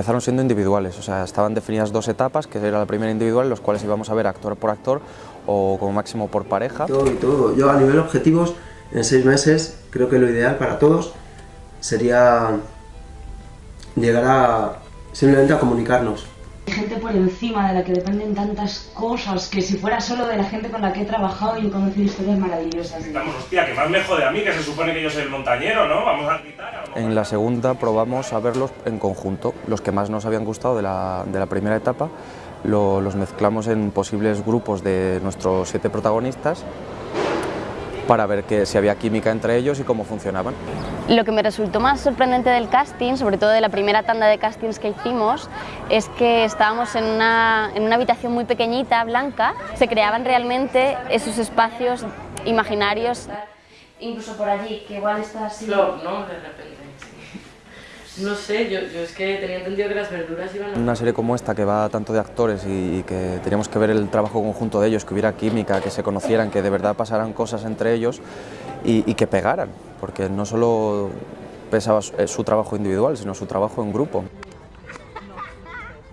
empezaron siendo individuales, o sea, estaban definidas dos etapas, que era la primera individual, los cuales íbamos a ver actor por actor o como máximo por pareja. Todo y todo. Yo a nivel objetivos, en seis meses, creo que lo ideal para todos sería llegar a simplemente a comunicarnos. Hay gente por encima de la que dependen tantas cosas que si fuera solo de la gente con la que he trabajado y he conocido historias maravillosas. Estamos, hostia, que más me jode a mí, que se supone que yo soy el montañero, ¿no? Vamos a gritar. En la segunda probamos a verlos en conjunto, los que más nos habían gustado de la, de la primera etapa, lo- los mezclamos en posibles grupos de nuestros siete protagonistas para ver que, si había química entre ellos y cómo funcionaban. Lo que me resultó más sorprendente del casting, sobre todo de la primera tanda de castings que hicimos, es que estábamos en una, en una habitación muy pequeñita, blanca, se creaban realmente esos espacios imaginarios. Incluso por allí, que igual está así. Flop, ¿no? De repente. No sé, yo, yo es que tenía entendido que las verduras iban a... Una serie como esta que va tanto de actores y, y que teníamos que ver el trabajo conjunto de ellos, que hubiera química, que se conocieran, que de verdad pasaran cosas entre ellos y, y que pegaran, porque no solo pesaba su, eh, su trabajo individual, sino su trabajo en grupo.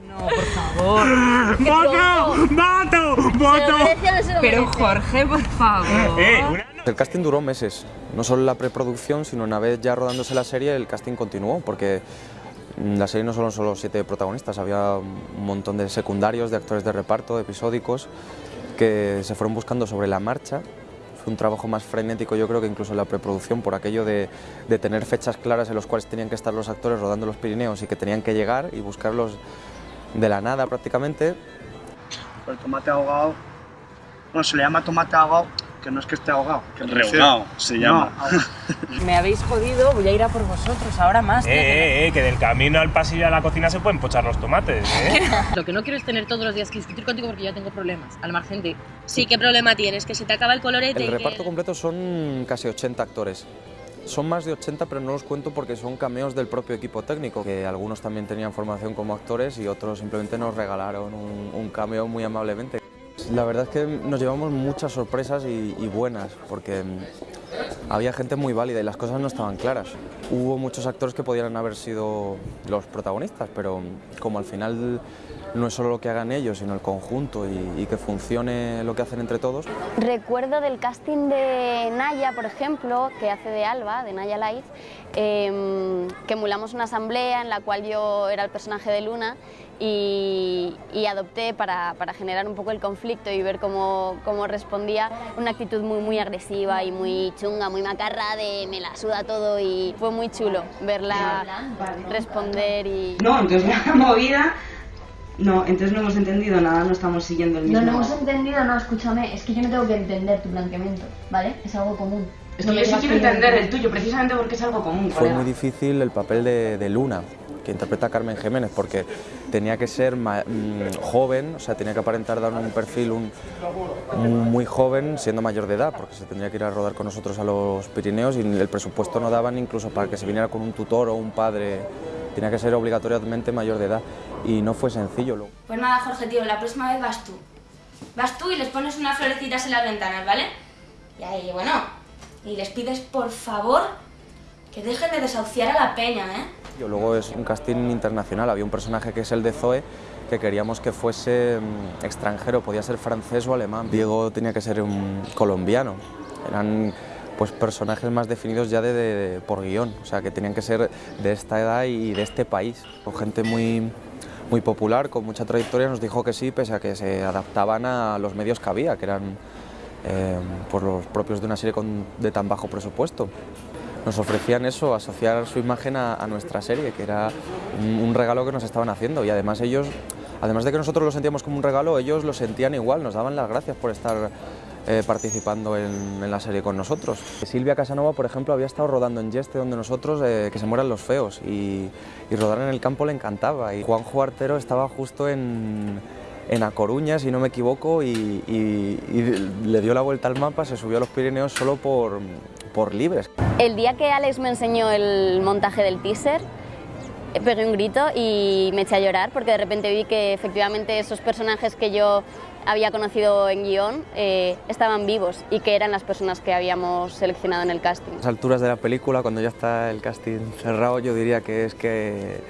No, por favor. ¡Voto! ¡Voto! ¡Voto! Pero Jorge, por favor. Eh, una... El casting duró meses, no solo la preproducción, sino una vez ya rodándose la serie, el casting continuó, porque mm, la serie no solo solo siete protagonistas, había un montón de secundarios, de actores de reparto, episódicos, que se fueron buscando sobre la marcha. Fue un trabajo más frenético, yo creo que incluso en la preproducción, por aquello de, de tener fechas claras en las cuales tenían que estar los actores rodando los Pirineos y que tenían que llegar y buscarlos de la nada prácticamente. El tomate ahogado, bueno, se le llama tomate ahogado, que no es que esté ahogado. Que refiero- se No, llama. Me habéis jodido, voy a ir a por vosotros, ahora más. Eh, eh, eh, que del camino al pasillo a la cocina se pueden pochar los tomates, ¿eh? Lo que no quiero es tener todos los días que discutir contigo porque ya tengo problemas, al margen de... Sí, ¿qué problema tienes? Que se te acaba el colorete El reparto que... completo son casi 80 actores. Son más de 80, pero no los cuento porque son cameos del propio equipo técnico, que algunos también tenían formación como actores y otros simplemente nos regalaron un, un cameo muy amablemente. La verdad es que nos llevamos muchas sorpresas y, buenas, porque mm, había gente muy válida y las cosas no estaban claras. Hubo muchos actores que podrían haber sido los protagonistas, pero como al final no es solo lo que hagan ellos, sino el conjunto y, y que funcione lo que hacen entre todos, Recuerdo del casting de Naya, por ejemplo, que hace de Alba, de Naya Light, em, que emulamos una asamblea en la cual yo era el personaje de Luna y, y adopté para, para generar un poco el conflicto y ver cómo, cómo respondía. Una actitud muy, muy agresiva y muy chunga, muy macarra de me la suda todo y fue muy chulo verla responder y... No, entonces la movida... No, entonces no hemos entendido nada, no estamos siguiendo el mismo... No, no hemos entendido, no, escúchame, es que yo no tengo que entender tu planteamiento, ¿vale? Es algo común. Es que yo sí quiero entender el tuyo, precisamente porque es algo común, Fue colega. muy difícil el papel de, de Luna, que interpreta a Carmen Jiménez, porque tenía que ser mm, joven, o sea, tenía que aparentar dar un perfil un- muy joven siendo mayor de edad, porque se tendría que ir a rodar con nosotros a los Pirineos y el presupuesto no daban incluso para que se viniera con un tutor o un padre, tenía que ser obligatoriamente mayor de edad y no fue sencillo. Pues nada, Jorge, tío, la próxima vez vas tú. Vas tú y les pones unas florecitas en las ventanas, ¿vale? Y ahí, bueno, y les pides por favor que dejen de desahuciar a la peña, ¿eh? Luego es un casting internacional, había un personaje que es el de Zoe, que queríamos que fuese mm, extranjero, podía ser francés o alemán. Diego tenía que ser un colombiano. Eran pues personajes más definidos ya de, de- por guion, o sea que tenían que ser de esta edad y de este país. Con gente muy, muy popular, con mucha trayectoria, nos dijo que sí, pese a que se adaptaban a los medios que había, que eran eh, pues los propios de una serie con- de tan bajo presupuesto nos ofrecían eso, asociar su imagen a, nuestra serie, que era un, regalo que nos estaban haciendo y además ellos, además de que nosotros lo sentíamos como un regalo, ellos lo sentían igual, nos daban las gracias por estar eh, participando en, en la serie con nosotros. Silvia Casanova, por ejemplo, había estado rodando en Yeste, donde nosotros, eh, que se mueran los feos, y, y rodar en el campo le encantaba. Y Juanjo Artero estaba justo en, en A Coruña, si no me equivoco, y, y- y le dio la vuelta al mapa, se subió a los Pirineos solo por, por libres. El día que Alex me enseñó el montaje del teaser, eh, pegué un grito y me eché a llorar porque de repente vi que efectivamente esos personajes que yo había conocido en guion eh, estaban vivos y que eran las personas que habíamos seleccionado en el casting. A las alturas de la película, cuando ya está el casting cerrado, yo diría que es que,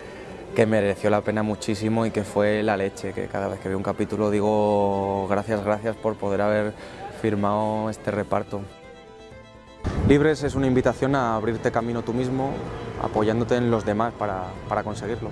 que mereció la pena muchísimo y que fue la leche, que cada vez que veo un capítulo digo gracias, gracias por poder haber firmado este reparto. Libres es una invitación a abrirte camino tú mismo, apoyándote en los demás para, para conseguirlo.